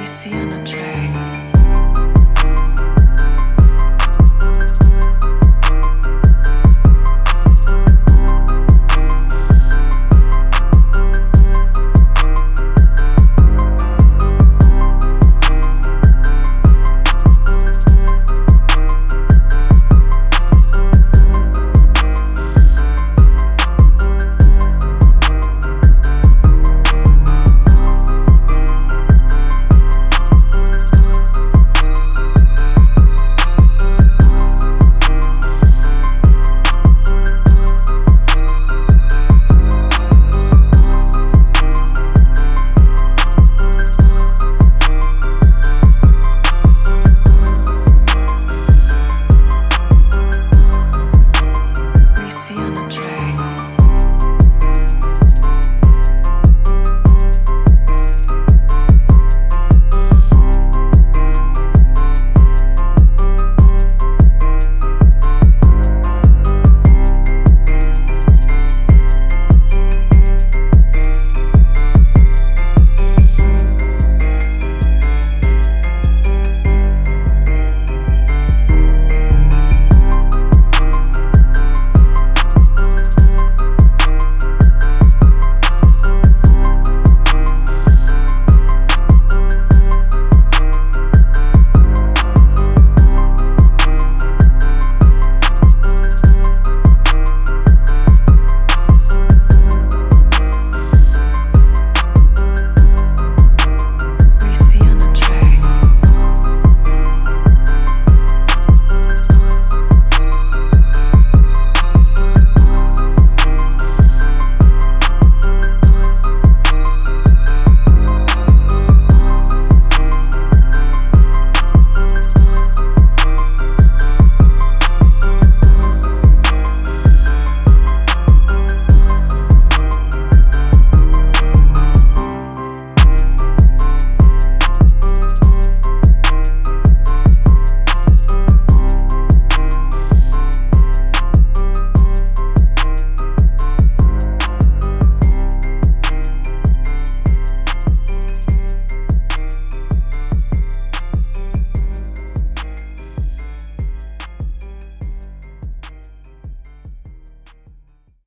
we see